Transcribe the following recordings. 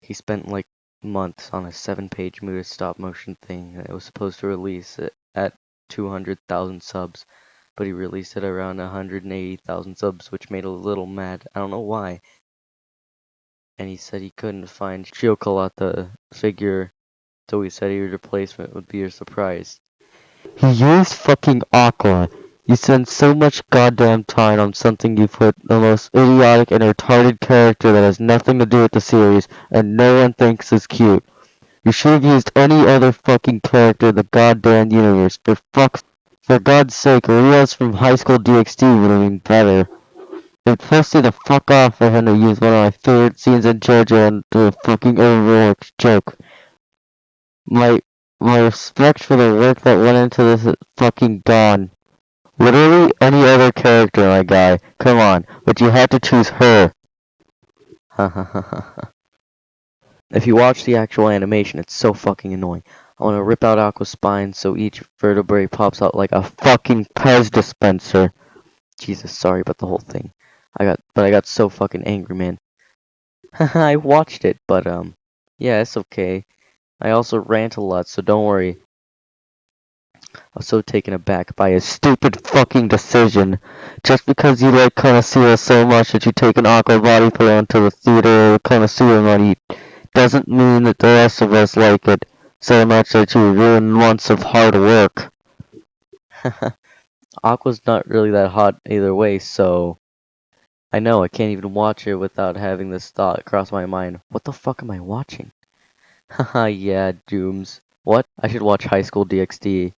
he spent like months on a seven-page movie stop motion thing that was supposed to release at 200,000 subs, but he released it around 180,000 subs, which made a little mad. I don't know why. And he said he couldn't find Chocolat the figure, so he said your replacement would be a surprise. He used fucking Aqua. You spend so much goddamn time on something you put the most idiotic and retarded character that has nothing to do with the series, and no one thinks is cute. You should have used any other fucking character in the goddamn universe. For fuck's for God's sake, Rias from High School DxD would have been better. Pissed me the fuck off for him to use one of my favorite scenes in JoJo and do a fucking Overwatch joke. My my respect for the work that went into this is fucking gone. Literally any other character, my guy. Come on, but you had to choose her. if you watch the actual animation, it's so fucking annoying. I want to rip out Aqua's spine so each vertebrae pops out like a Fucking Pez dispenser. Jesus, sorry about the whole thing. I got, but I got so fucking angry, man. I watched it, but um, yeah, it's okay. I also rant a lot, so don't worry. I was so taken aback by his Stupid fucking decision. Just because you like Konosuba so much that you take an Aqua body pillow into the theater or Konosuba money doesn't mean that the rest of us like it so much that you ruin months of hard work. Aqua's not really that hot either way, so I know I can't even watch it without having this thought cross my mind. What the fuck am I watching? Haha, yeah, Dooms. What? I should watch High School DxD.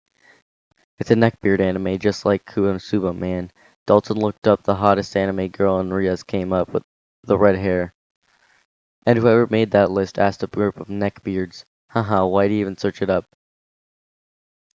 It's a neckbeard anime just like Konosuba, man. Dalton looked up the hottest anime girl and Rias came up with the red hair. And whoever made that list asked a group of neckbeards. Haha, why'd he even search it up?